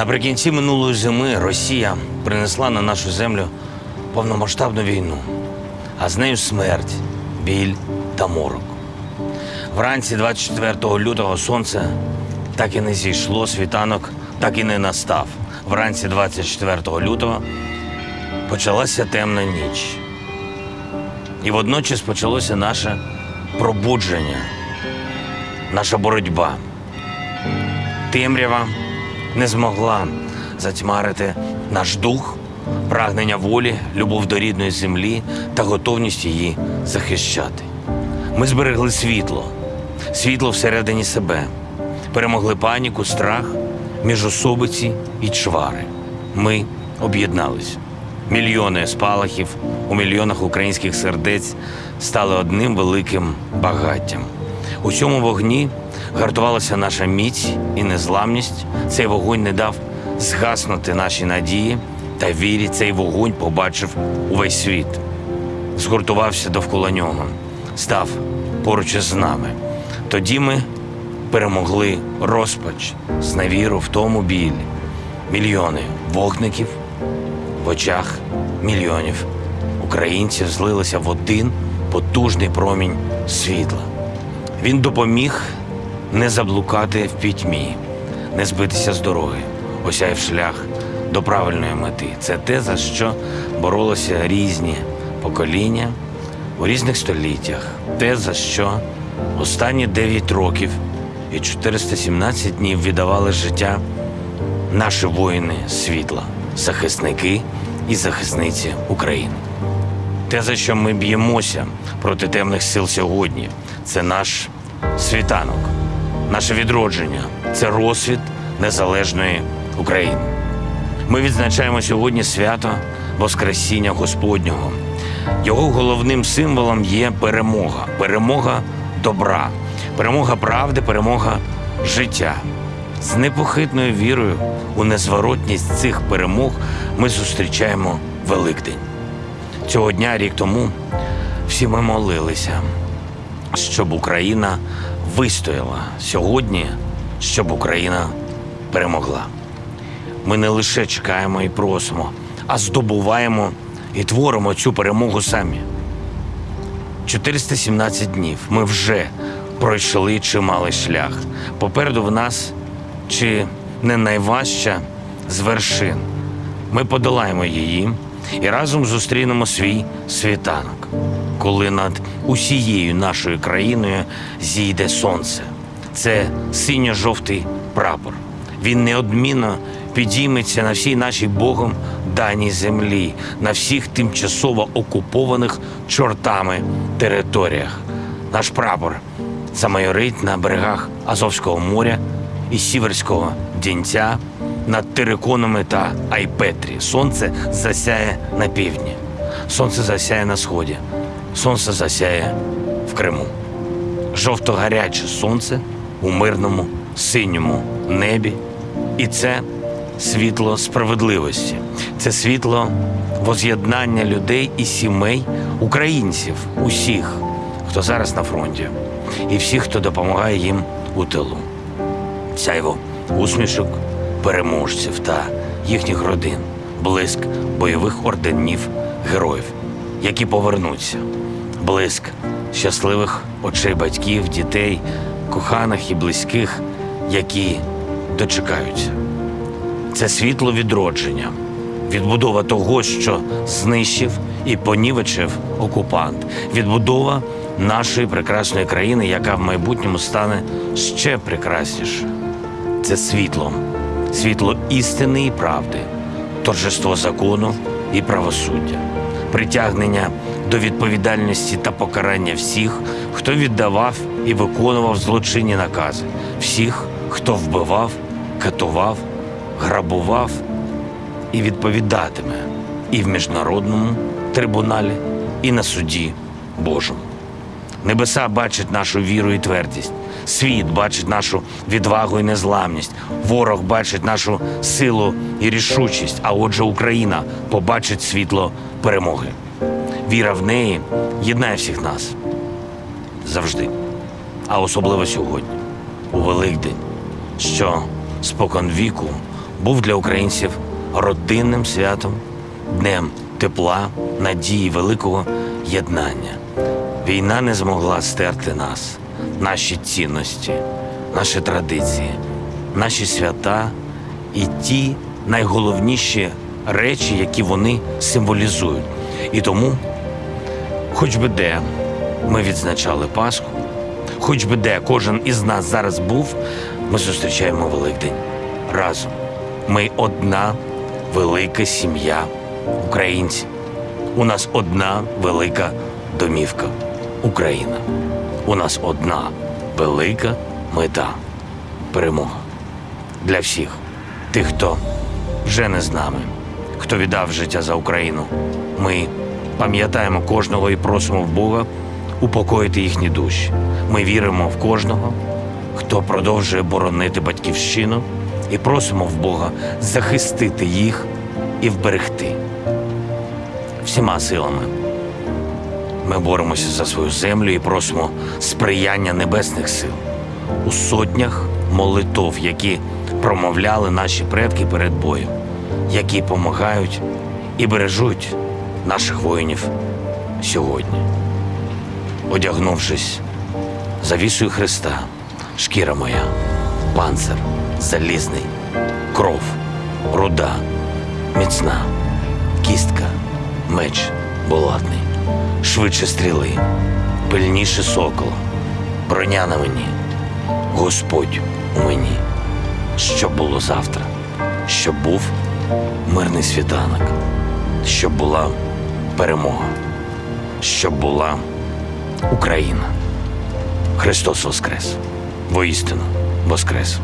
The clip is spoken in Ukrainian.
Наприкінці минулої зими Росія принесла на нашу землю повномасштабну війну, а з нею смерть, біль та морок. Вранці 24 лютого сонце так і не зійшло, світанок так і не настав. Вранці 24 лютого почалася темна ніч. І водночас почалося наше пробудження, наша боротьба. Темрява не змогла затьмарити наш дух, прагнення волі, любов до рідної землі та готовність її захищати. Ми зберегли світло, світло всередині себе, перемогли паніку, страх, міжособиці і чвари. Ми об'єднались. Мільйони спалахів у мільйонах українських сердець стали одним великим багаттям. У цьому вогні гартувалася наша міць і незламність. Цей вогонь не дав згаснути наші надії та вірі. Цей вогонь побачив увесь світ, згуртувався довкола нього, став поруч із нами. Тоді ми перемогли розпач, зневіру в тому білі. Мільйони вогників в очах мільйонів українців злилися в один потужний промінь світла. Він допоміг не заблукати в пітьмі, не збитися з дороги, осяяв шлях до правильної мети. Це те, за що боролися різні покоління у різних століттях, те, за що останні 9 років і 417 днів віддавали життя наші воїни світла, захисники і захисниці України. Те, за що ми б'ємося проти темних сил сьогодні, це наш світанок, наше відродження, це розсвіт незалежної України. Ми відзначаємо сьогодні свято Воскресіння Господнього. Його головним символом є перемога, перемога добра, перемога правди, перемога життя. З непохитною вірою у незворотність цих перемог ми зустрічаємо Великдень. Цього дня, рік тому, всі ми молилися, щоб Україна вистояла сьогодні, щоб Україна перемогла. Ми не лише чекаємо і просимо, а здобуваємо і творимо цю перемогу самі. 417 днів ми вже пройшли чималий шлях. Попереду в нас чи не найважча з вершин. Ми подолаємо її і разом зустрінемо свій світанок, коли над усією нашою країною зійде сонце. Це синьо-жовтий прапор. Він неодмінно підійметься на всій нашій Богом даній землі, на всіх тимчасово окупованих чортами територіях. Наш прапор замайорить на берегах Азовського моря і Сіверського Дінця над Териконами та Айпетрі. Сонце засяє на півдні, сонце засяє на сході, сонце засяє в Криму. Жовто-гаряче сонце у мирному синьому небі. І це світло справедливості, це світло воз'єднання людей і сімей, українців, усіх, хто зараз на фронті, і всіх, хто допомагає їм у тилу. Сяйво усмішок переможців та їхніх родин, блиск бойових орденів героїв, які повернуться, блиск щасливих очей батьків, дітей, коханих і близьких, які дочекаються. Це світло відродження, відбудова того, що знищив і понівечив окупант, відбудова нашої прекрасної країни, яка в майбутньому стане ще прекрасніше. Це світло, світло істини і правди, торжество закону і правосуддя, притягнення до відповідальності та покарання всіх, хто віддавав і виконував злочинні накази, всіх, хто вбивав, катував, грабував і відповідатиме і в міжнародному трибуналі, і на суді Божому. Небеса бачать нашу віру і твердість. Світ бачить нашу відвагу і незламність. Ворог бачить нашу силу і рішучість. А отже, Україна побачить світло перемоги. Віра в неї єднає всіх нас завжди, а особливо сьогодні, у Великдень, що спокон віку був для українців родинним святом, днем тепла, надії, великого єднання. Війна не змогла стерти нас, наші цінності, наші традиції, наші свята і ті найголовніші речі, які вони символізують. І тому, хоч би де ми відзначали Пасху, хоч би де кожен із нас зараз був, ми зустрічаємо Великдень разом. Ми одна велика сім'я українців. У нас одна велика домівка Україна. У нас одна велика мета перемога для всіх тих, хто вже не з нами, хто віддав життя за Україну. Ми пам'ятаємо кожного і просимо в Бога упокоїти їхні душі. Ми віримо в кожного, хто продовжує боронити батьківщину, і просимо в Бога захистити їх і вберегти всіма силами. Ми боремося за свою землю і просимо сприяння небесних сил у сотнях молитов, які промовляли наші предки перед боєм, які допомагають і бережуть наших воїнів сьогодні. Одягнувшись завісою Христа, шкіра моя, панцир залізний, кров, руда, міцна, кістка, меч булатний, швидше стріли, пильніше сокола, броня на мені, Господь у мені, щоб було завтра, щоб був мирний світанок, щоб була перемога, щоб була Україна. Христос Воскрес! Воістину Воскрес!